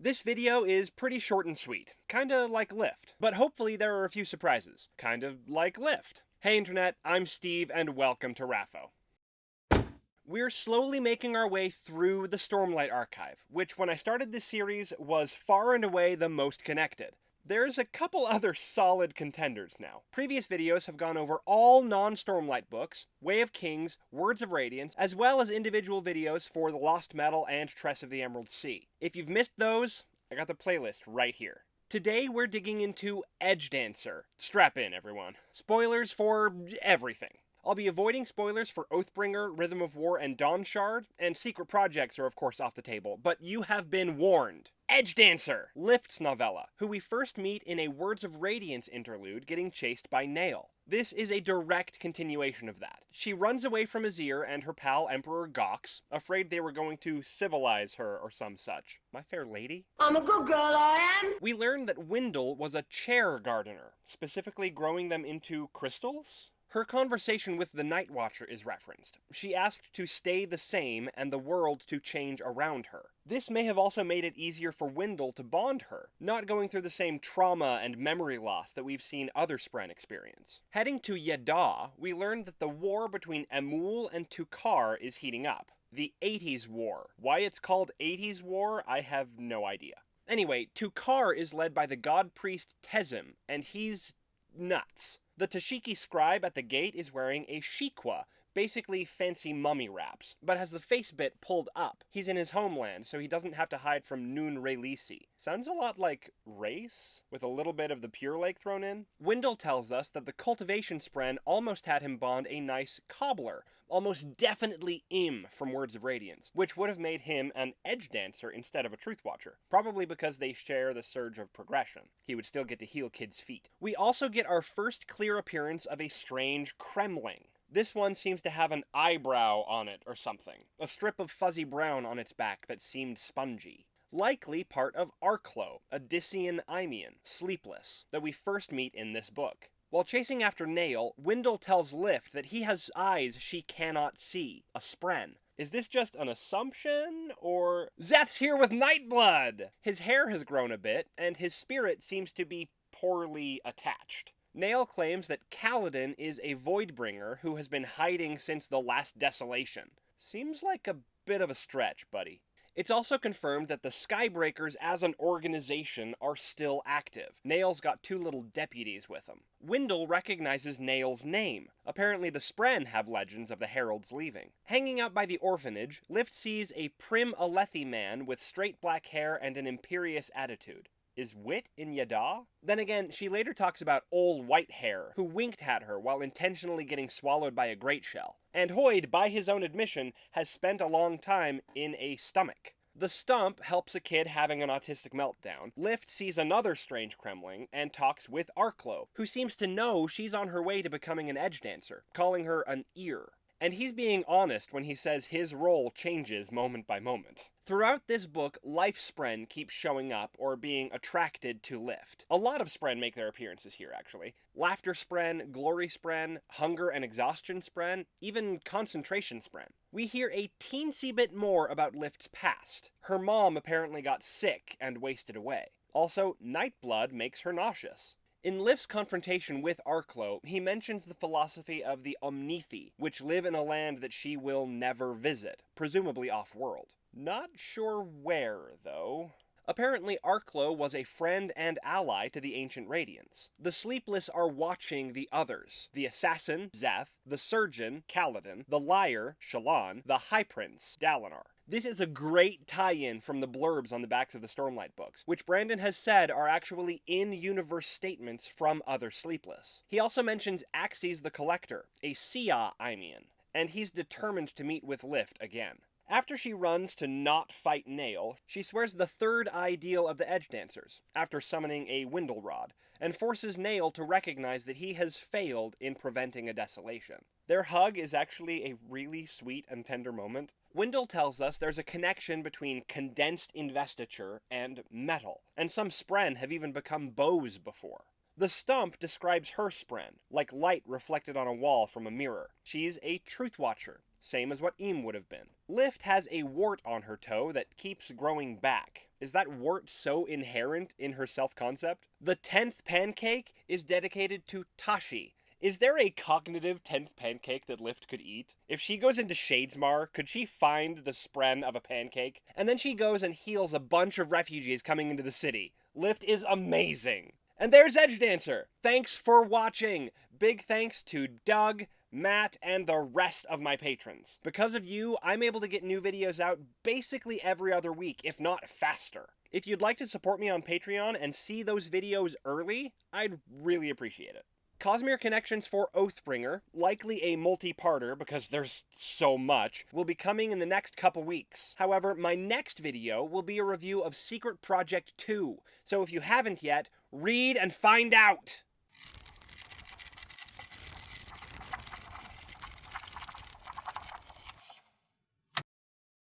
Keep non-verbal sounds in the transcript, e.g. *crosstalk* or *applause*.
This video is pretty short and sweet, kinda like Lift, but hopefully there are a few surprises, kind of like Lift. Hey Internet, I'm Steve and welcome to Raffo. We're slowly making our way through the Stormlight Archive, which when I started this series was far and away the most connected. There's a couple *laughs* other solid contenders now. Previous videos have gone over all non-Stormlight books, Way of Kings, Words of Radiance, as well as individual videos for The Lost Metal and Tress of the Emerald Sea. If you've missed those, I got the playlist right here. Today we're digging into Edgedancer. Strap in, everyone. Spoilers for everything. I'll be avoiding spoilers for Oathbringer, Rhythm of War, and Dawnshard, and Secret Projects are of course off the table, but you have been warned. Edgedancer, Lift's novella, who we first meet in a Words of Radiance interlude getting chased by Nale. This is a direct continuation of that. She runs away from Azir and her pal Emperor Gox, afraid they were going to civilize her or some such. My fair lady? I'm a good girl, I am. We learn that Wyndle was a chair gardener, specifically growing them into crystals? Her conversation with the Nightwatcher is referenced. She asked to stay the same and the world to change around her. This may have also made it easier for Wyndle to bond her, not going through the same trauma and memory loss that we've seen other Spren experience. Heading to Yeddaw, we learn that the war between Emul and Tukar is heating up. The 80s War. Why it's called 80s War, I have no idea. Anyway, Tukar is led by the god priest Tezim, and he's nuts. The Tashikki scribe at the gate is wearing a shiqua, basically fancy mummy wraps, but has the face bit pulled up. He's in his homeland, so he doesn't have to hide from Nun Raylisi. Sounds a lot like race, with a little bit of the Purelake thrown in. Wyndle tells us that the cultivation spren almost had him bond a nice cobbler, almost definitely Ym from Words of Radiance, which would have made him an Edgedancer instead of a Truthwatcher, probably because they share the surge of progression. He would still get to heal kids' feet. We also get our first clear appearance of a strange cremling. This one seems to have an eyebrow on it or something, a strip of fuzzy brown on its back that seemed spongy. Likely part of Arclo, a Dysian Aimian, sleepless, that we first meet in this book. While chasing after Nale, Wyndle tells Lift that he has eyes she cannot see, a spren. Is this just an assumption, or... Szeth's here with Nightblood! His hair has grown a bit, and his spirit seems to be poorly attached. Nale claims that Kaladin is a Voidbringer who has been hiding since the last desolation. Seems like a bit of a stretch, buddy. It's also confirmed that the Skybreakers as an organization are still active. Nale's got two little deputies with him. Wyndle recognizes Nale's name. Apparently the Spren have legends of the Heralds leaving. Hanging out by the orphanage, Lift sees a prim Alethi man with straight black hair and an imperious attitude. Is Wit in Yeddaw? Then again, she later talks about Ol Whitehair, who winked at her while intentionally getting swallowed by a great shell. And Hoid, by his own admission, has spent a long time in a stomach. The stump helps a kid having an autistic meltdown. Lift sees another strange cremling and talks with Arclo, who seems to know she's on her way to becoming an Edgedancer, calling her an ear. And he's being honest when he says his role changes moment by moment. Throughout this book, Life Spren keeps showing up or being attracted to Lift. A lot of Spren make their appearances here, actually. Laughter Spren, Glory Spren, Hunger and Exhaustion Spren, even Concentration Spren. We hear a teensy bit more about Lift's past. Her mom apparently got sick and wasted away. Also, Nightblood makes her nauseous. In Lift's confrontation with Arclo, he mentions the philosophy of the Omnithi, which live in a land that she will never visit, presumably off-world. Not sure where, though. Apparently, Arclo was a friend and ally to the Ancient Radiants. The Sleepless are watching the others. The Assassin, Szeth, the Surgeon, Kaladin, the Liar, Shallan, the High Prince, Dalinar. This is a great tie-in from the blurbs on the backs of the Stormlight books, which Brandon has said are actually in-universe statements from other Sleepless. He also mentions Axies the Collector, a Siah Aimian, and he's determined to meet with Lift again. After she runs to not fight Nale, she swears the third ideal of the Edgedancers, after summoning a Wyndle Rod, and forces Nale to recognize that he has failed in preventing a desolation. Their hug is actually a really sweet and tender moment. Wyndle tells us there's a connection between condensed investiture and metal, and some Spren have even become bows before. The stump describes her spren, like light reflected on a wall from a mirror. She's a Truthwatcher, same as what Ym would have been. Lift has a wart on her toe that keeps growing back. Is that wart so inherent in her self concept? The 10th pancake is dedicated to Tashi, is there a cognitive 10th pancake that Lift could eat? If she goes into Shadesmar, could she find the spren of a pancake? And then she goes and heals a bunch of refugees coming into the city. Lift is amazing. And there's Edgedancer. Thanks for watching. Big thanks to Doug, Matt, and the rest of my patrons. Because of you, I'm able to get new videos out basically every other week, if not faster. If you'd like to support me on Patreon and see those videos early, I'd really appreciate it. Cosmere Connections for Oathbringer, likely a multi-parter because there's so much, will be coming in the next couple weeks. However, my next video will be a review of Secret Project 2, so if you haven't yet, read and find out!